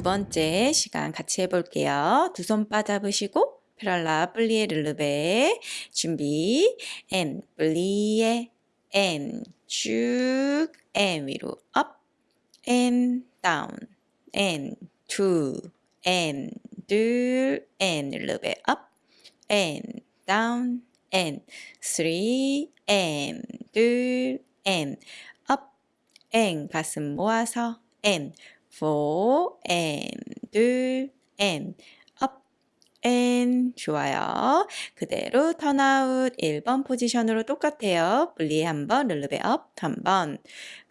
두 번째 시간 같이 해볼게요. 두 손 바 잡으시고 parallel plié relevé 준비. 앤 플리에 앤쭉 앤 위로 업앤 다운 앤투앤둘앤 르르베 업앤 다운 앤 쓰리 앤둘앤 up and 가슴 모아서 and four and 둘 and up and 좋아요. 그대로 turnout 1번 포지션으로 똑같아요. plié 한번 relevé up 한번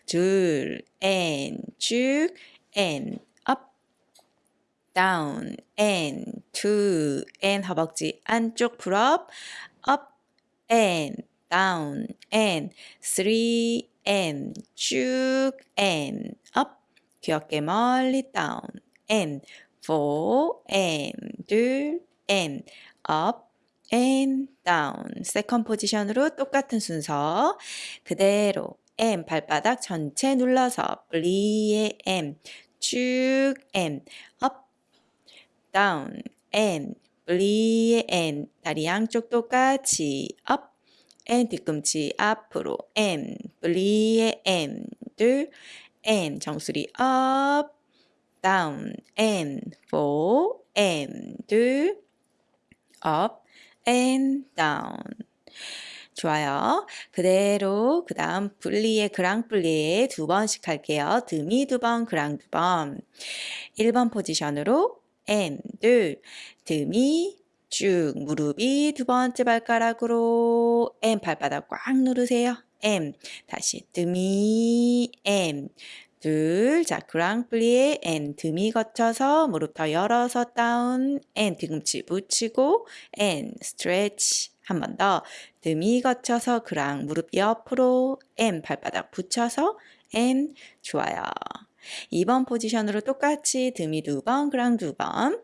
둘 and 쭉 and up down and two and 허벅지 안쪽 pull up up and down and three and 쭉 and up 귀엽게 멀리 down and four and 둘 and up and down. 세컨 포지션으로 똑같은 순서. 그대로 M 발바닥 전체 눌러서 플리에 M 쭉 M up down. And 플리에 M 다리 양쪽 똑같이 up and 뒤꿈치 앞으로 M 플리에 M 둘 and 정수리 up, down, and four, and 둘, up, and down. 좋아요. 그대로 그 다음 분리에 그랑 분리에 두 번씩 할게요. 드미 두 번, 그랑 두 번. 1번 포지션으로 and 둘, 드미 쭉 무릎이 두 번째 발가락으로 and 발바닥 꽉 누르세요. M. 다시 드미 M. 둘, 자, 그랑플리에 N. 드미 거쳐서 무릎 더 열어서 다운 N. 뒤꿈치 붙이고 N. 스트레치. 한 번 더. 드미 거쳐서 그랑 무릎 옆으로 N 발바닥 붙여서 N. 좋아요. 2번 포지션으로 똑같이 드미 두 번, 그랑 두 번.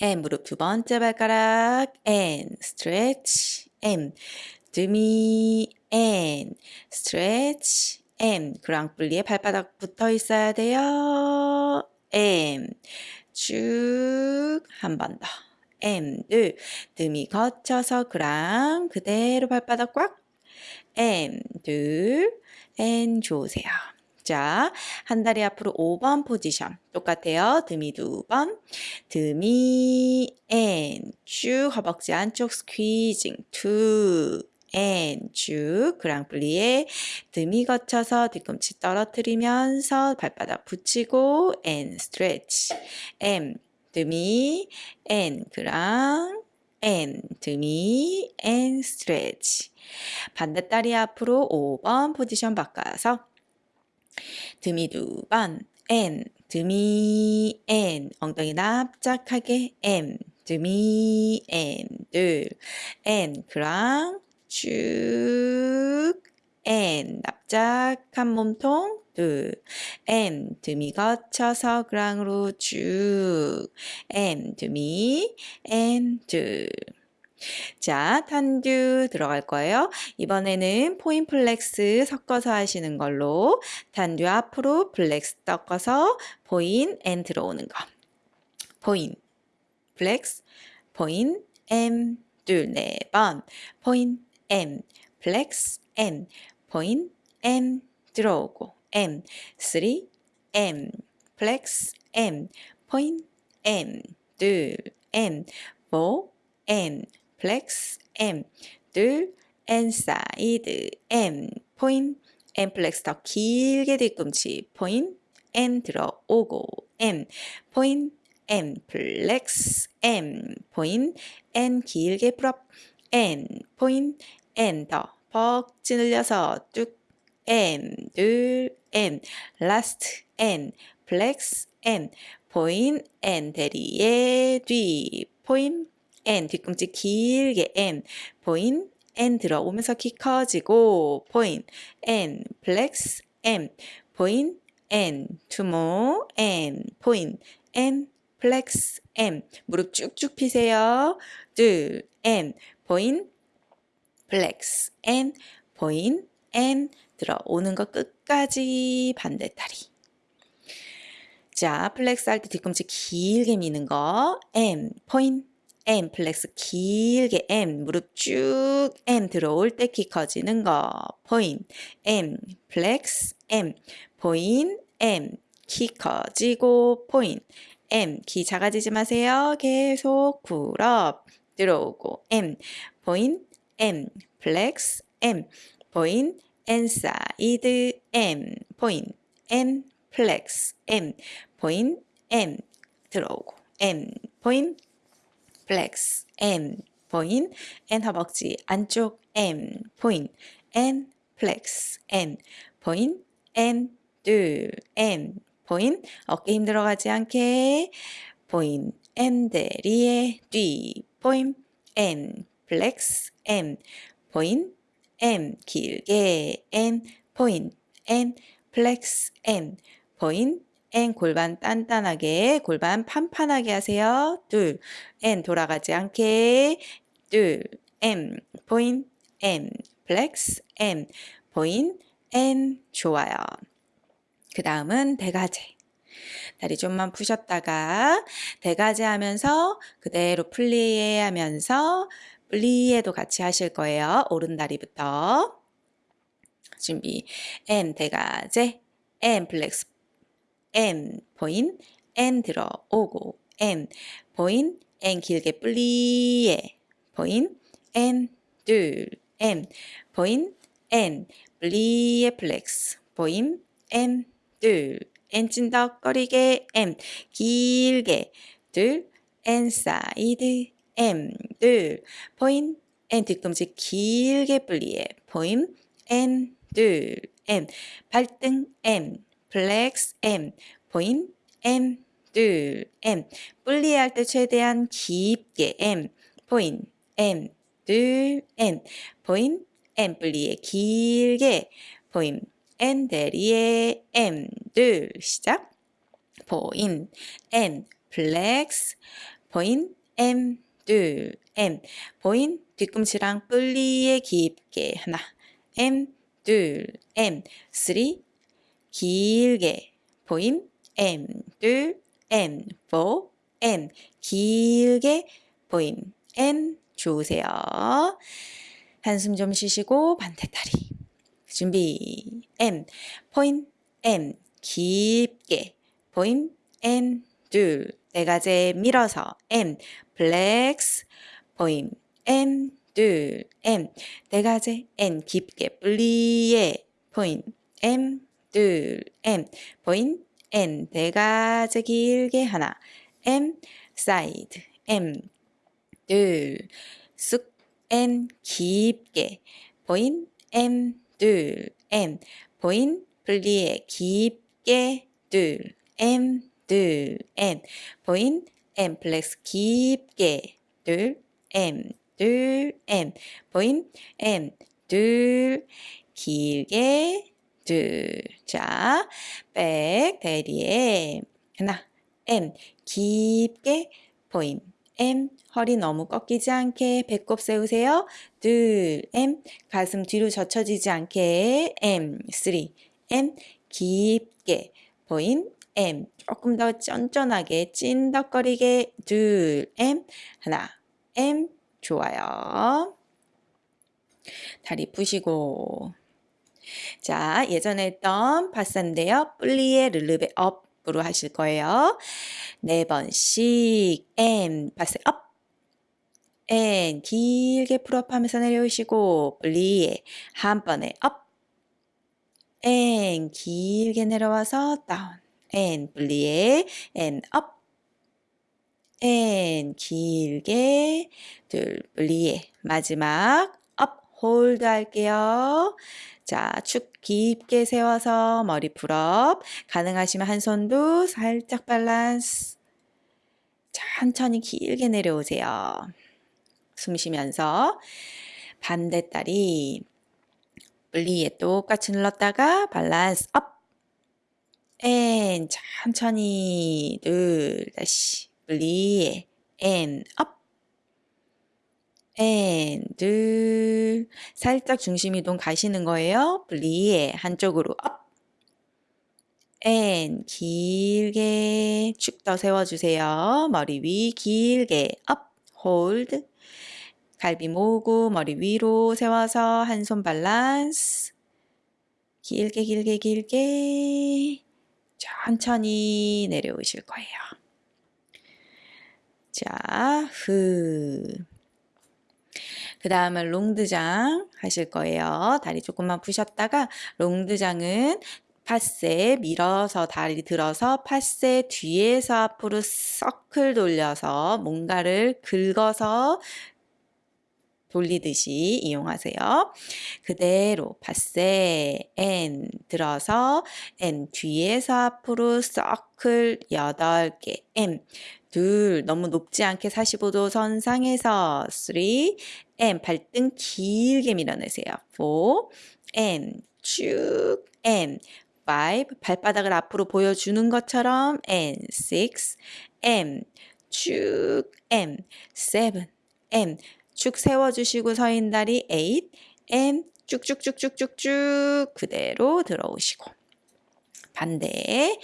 N 무릎 두 번째 발가락. N. 스트레치. M. 드미 and stretch and 그랑플리에 발바닥 붙어 있어야 돼요. and 쭉 한 번 더. and 등이 거쳐서 그랑 그대로 발바닥 꽉 and 둘 and 좋으세요. 자, 한 다리 앞으로 5번 포지션. 똑같아요. demi 두 번. demi, and, 쭉 허벅지 안쪽 squeezing, two, and 쭉 grand plié demi 거쳐서 뒤꿈치 떨어뜨리면서 발바닥 붙이고 and stretch. and demi and grand and 등이 and stretch. 반대 다리 앞으로 5번 포지션 바꿔서 등이 두번 and 등이 and 엉덩이 납작하게 and 둘 and 그랑 쭉. N 납작한 몸통 둘 N 드미 거쳐서 그랑으로 쭉. and demi and 둘 자, tendu 들어갈 거예요. 이번에는 point flex 섞어서 하시는 걸로 tendu 앞으로 flex 섞어서 point and 들어오는 거. point, flex, point, and, 둘, 네 번, point, and, flex, and, point, and, 들어오고, and, 3, M, 플렉스, M, 포인, M, 둘, M, 4, M, 플렉스, M, 둘, N 사이드, M, 포인, M 플렉스 더 길게 뒤꿈치, 포인, N 들어오고, M, 포인, M 플렉스, M, 포인, N 길게 풀업, N, 포인, N. 더, 벅 찌늘려서 쭉, and, 둘, and, last, and, flex, and, point, and, derrière 뒤, point, and, 뒤꿈치 길게 and, point, and 들어오면서 키 커지고, 포인, N, 플렉스, M, 포인, N, 투모, N, 포인, N, 플렉스, M, 무릎 쭉쭉 피세요. 둘, and, point, flex, and, point, and, 들어오는 거 끝까지 반대다리. 자, flex 할 때 뒤꿈치 길게 미는 거. and, point. and, flex 길게 and, 무릎 쭉 and 들어올 때 키 커지는 거. 포인. M, 플렉스 M, 포인. M, 키 커지고 포인. M, 키 작아지지 마세요. 계속 풀업. 들어오고 M, 포인. M, 플렉스 M, 포인. N 사이드 M, 포인. M, 플렉스 M, 포인. M, 들어오고 M, 포인. 플렉스 M 포인 N 허벅지 안쪽 M 포인 N 플렉스 M 포인 M 둘 M 포인 어깨 힘 들어가지 않게 포인 M 대리에 뒤 포인 M 플렉스 M. 포인 M 길게 M. 포인 M 플렉스 M 포인 and 골반 단단하게 골반 판판하게 하세요. 둘. N 돌아가지 않게. 둘. M 포인 M 플렉스 M 포인 N 좋아요. 그 다음은 dégagé. 다리 좀만 푸셨다가 dégagé 하면서 그대로 plié 하면서 plié도 같이 하실 거예요. 오른 다리부터. 준비. M 대가제. M 플렉스. M 포인 N 들어오고 M 포인 N 길게 플리에 포인 N 둘. M 포인 N 플리에 플렉스. 포인 M 둘 and 찐덕거리게 and 길게 둘 and 사이드 and 둘 포인 N 뒤꿈치 길게 플리에 포인 N 둘 M 발등 M 플렉스 M 포인 M 둘 M 분리할 때 최대한 깊게 M 포인 M 둘 M 포인 M plié 길게 포인 N 대리에 M. 둘 시작. 포인 M. 플렉스 둘 M. 포인 뒤꿈치랑 분리에 깊게. 하나. M. 쓰리. 길게. 포인 M. 둘 M. 길게. 포인 M 좋으세요. 한숨 좀 쉬시고 반대다리 준비. M. 포인 M. 깊게. 포인 M. 둘. 네가제 밀어서 M. 플렉스 포인 M. 둘. M. 네가제 N. 깊게. 플리에 포인 M. 둘, M, 포인, N, 대가제 길게 하나, and, 사이드, and, 둘, 쑥, and, 깊게, 포인, M, 둘, M, 포인, 분리에 깊게, 둘, M, 둘, M, 포인, M, 플렉스 깊게, 둘, M, 둘, M, 포인, M, 둘, 길게, 둘. 자, back, derrière. 하나, M, 깊게 포인. M, 허리 너무 꺾이지 않게 배꼽 세우세요. 둘, M, 가슴 뒤로 젖혀지지 않게 M, 3, M, 깊게 포인. M, 조금 더 쫀쫀하게 찐덕거리게 둘, M, 하나, M, 좋아요. 다리 푸시고 자, 예전에 했던 passé인데요. plié relevé up 으로 하실 거예요. 네 번씩 M 파스 업 N 길게 pull up 하면서 내려오시고 plié 한 번에 up and 길게 내려와서 down and plié and up and 길게 둘 plié 마지막 up hold 할게요. 자, 축 깊게 세워서 머리 pull up. 가능하시면 한 손도 살짝 밸런스. 천천히 길게 내려오세요. 숨 쉬면서 반대 다리 plié 똑같이 눌렀다가 밸런스 up. and 천천히 둘 다시 plié and up. and, 둘, 살짝 중심 이동 가시는 거예요. plié 한쪽으로 up, and 길게 축 더 세워주세요. 머리 위 길게 up, hold. 갈비 모으고 머리 위로 세워서 한손 밸런스. 길게 길게 길게 천천히 내려오실 거예요. 자, 후. 그 다음은 롱드장 하실 거예요. 다리 조금만 푸셨다가 롱드장은 파세 밀어서 다리 들어서 파세 뒤에서 앞으로 서클 돌려서 뭔가를 긁어서 돌리듯이 이용하세요. 그대로 파세 N 들어서 N 뒤에서 앞으로 서클 8개 M 둘 너무 높지 않게 45도 선상에서 3 M 발등 길게 밀어내세요. 4 M 쭉 M 5 발바닥을 앞으로 보여주는 것처럼 N 6 M 쭉 M 7 M 쭉 세워주시고 서인 다리 8 M 쭉쭉쭉쭉쭉쭉 그대로 들어오시고 반대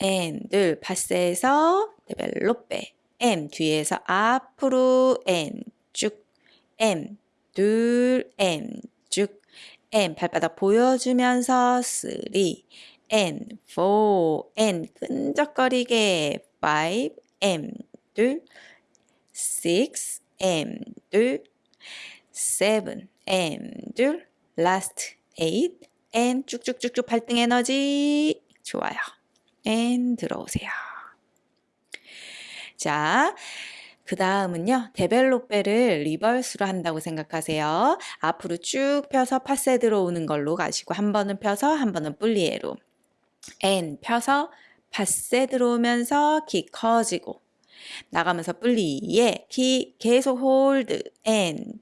N 둘 파스에서 데벨로페 M 뒤에서 앞으로 N 쭉 M 둘 M 쭉 M 발바닥 보여주면서 3 N 4 N 끈적거리게 5 M 둘 6 M 둘 7 M 둘 last 8 N 쭉쭉쭉쭉 발등 에너지 좋아요. N 들어오세요. 자, 그 다음은요, 데벨로페를 리버스로 한다고 생각하세요. 앞으로 쭉 펴서 파세 들어오는 걸로 가시고, 한 번은 펴서, 한 번은 플리에로. and 펴서 passé 들어오면서 키 커지고, 나가면서 plié 키 계속 hold,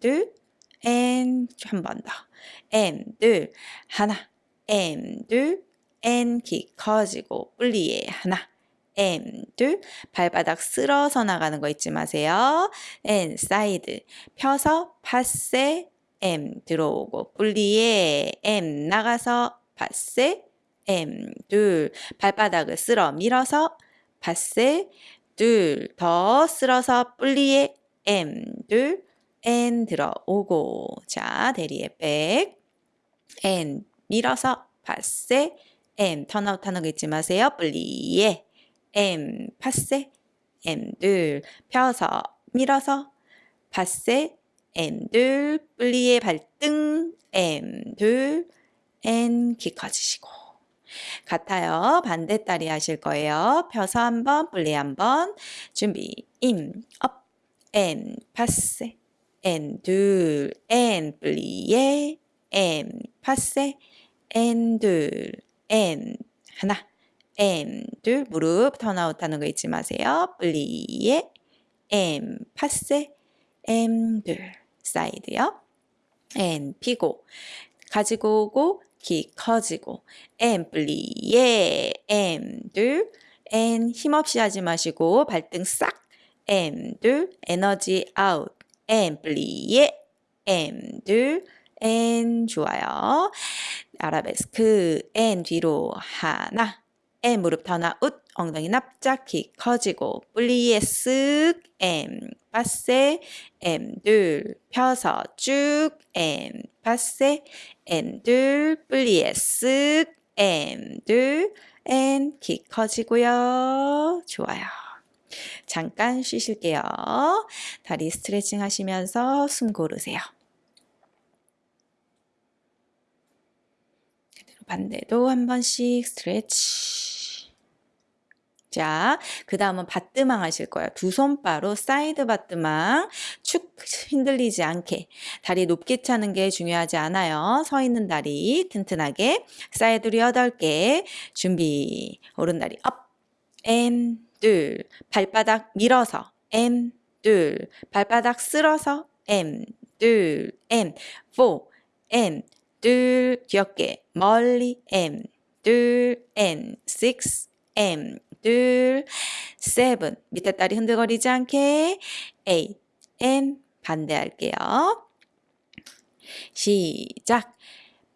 둘, and 한번 더, 둘, 하나, 둘, and 키 커지고, plié 하나, M 둘. 발바닥 쓸어서 나가는 거 잊지 마세요. and 사이드. 펴서 passé M 들어오고 분리에 M 나가서 파세 M 둘. 발바닥을 쓸어 밀어서 파세 둘. 더 쓸어서 분리에 M 둘. N 들어오고. 자 대리에 백 N 밀어서 파세 M 턴아웃 하는 거 잊지 마세요. 분리에 M 파세 M 둘 펴서 밀어서 파세 M 둘 플리의 발등. M 둘 and 키 커지시고. 같아요. 반대다리 하실 거예요. 펴서 한번 plié 한번. 준비 임 업 M 파세 N 둘 and plié and passé and 둘 and. 하나. M 둘 무릎 turnout 하는 거 잊지 마세요. 플리에 M. 파세 M. 둘 사이드요. N. 피고. 가지고 오고 키 커지고. M. 플리에 M. 둘 N. 힘없이 하지 마시고 발등 싹. and. 둘 에너지 out. and. plié and. 둘 and. 좋아요. 아라베스크 N 뒤로 하나 M 무릎 턴아웃 엉덩이 납작히 커지고 plié 쓱 and 파세 M 둘 펴서 쭉 M 파세 M 둘 플리에 쓱 M 둘 N 키 커지고요. 좋아요. 잠깐 쉬실게요. 다리 스트레칭 하시면서 숨 고르세요. 반대도 한 번씩 스트레치. 자, 그 다음은 battement 하실 거예요. 두 손 바로 side battement. 축 흔들리지 않게. 다리 높게 차는 게 중요하지 않아요. 서 있는 다리 튼튼하게. side로 8개. 준비. 오른 다리 up. and 둘. 발바닥 밀어서 and 둘. 발바닥 쓸어서 M 둘. M 4 M 둘 귀엽게 멀리 M 둘 N 6 M 둘, seven. 밑에 다리 흔들거리지 않게 eight, and 반대할게요. 시작.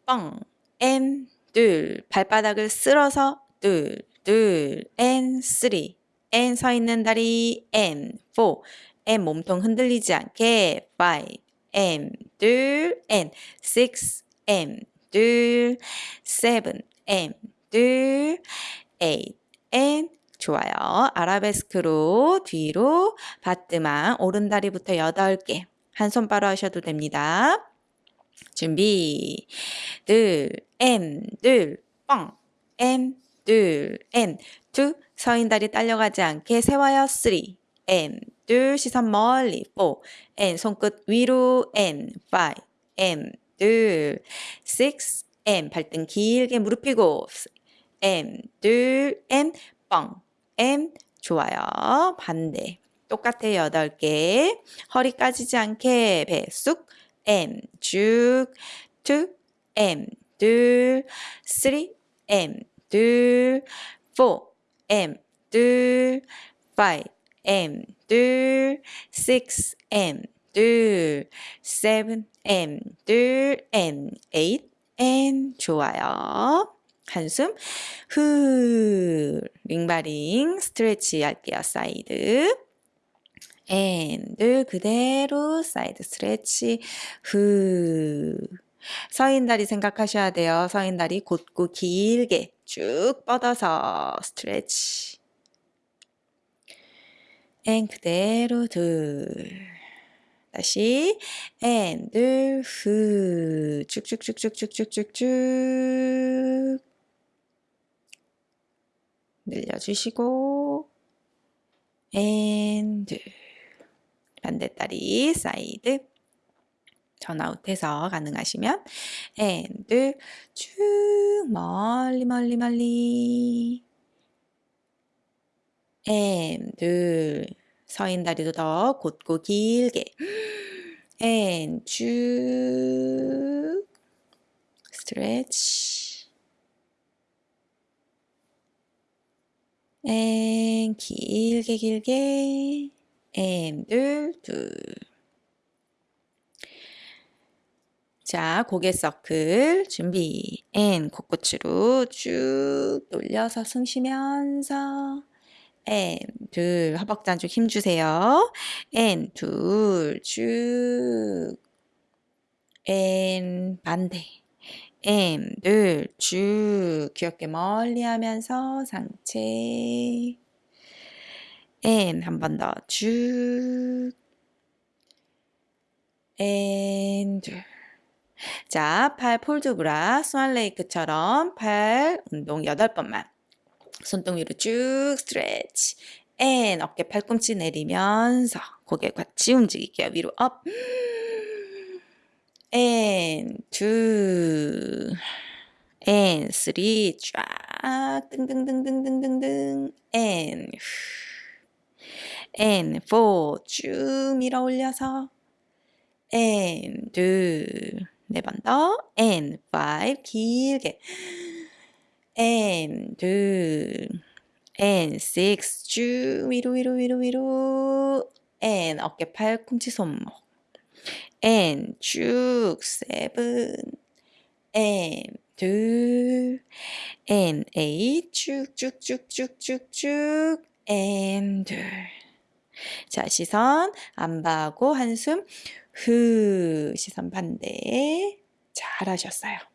뻥, and 둘, 발바닥을 쓸어서 둘, 둘, and three, and 서 있는 다리, and four, and 몸통 흔들리지 않게 five, and 둘, and six, and 둘, seven, and 둘, eight, and 좋아요. 아라베스크로 뒤로 battement 오른다리부터 8개. 한 손 바로 하셔도 됩니다. 준비. 둘, and, 둘, 뻥, and, 둘, and, two 서 있는 다리 딸려가지 않게 세워요. three, and, 둘 시선 멀리. four, and 손끝 위로. and, five, and, 둘, six, and 발등 길게 무릎 펴고 엔, 둘, 엔, 뻥, 엔 좋아요. 반대. 똑같아요. 여덟 개. 허리 꺼지지 않게 배 쑥. M 쭉. two. and 둘. three. and 둘. four. and 둘. five. and 둘. six. and 둘. seven. and 둘. and eight. and 좋아요. 한숨 후 limbering stretch 할게요. side and 그대로 side stretch 후 서 있는 다리 생각하셔야 돼요. 서 있는 다리 곧고 길게 쭉 뻗어서 stretch and 그대로 둘 다시. and 둘 후 쭉쭉쭉쭉쭉쭉쭉쭉. 늘려주시고. And 반대다리 side. turn out해서 가능하시면. And 쭉. 멀리 멀리 멀리. And 서 있는 다리도 더 곧고 길게 and 쭉 stretch and 길게 길게 and 둘 둘. 자, 고개 서클 준비. and 코끝으로 쭉 돌려서 숨 쉬면서 and 둘 허벅지 안쪽 힘 주세요. 앤둘 쭉. 앤 반대. M 둘쭉 귀엽게 멀리 하면서 상체 M 한번 더쭉 N 둘 자, 팔 port de bras Swan Lake처럼 팔 운동 8번만 손등 위로 쭉 stretch. and 어깨 팔꿈치 내리면서 고개 같이 움직일게요. 위로 up. and two and three 쫙. 등등등등등등등 and and four 쭉 밀어 올려서. and 둘 네 번 더. and five 길게 and 둘 and six. 쭉 위로 위로 위로 위로. and 어깨 팔꿈치 손목. and 쭉 seven. and 둘 and eight. 쭉쭉쭉쭉쭉쭉. and 둘. 자 시선 안 봐고 한숨. 후 시선 반대. 잘하셨어요.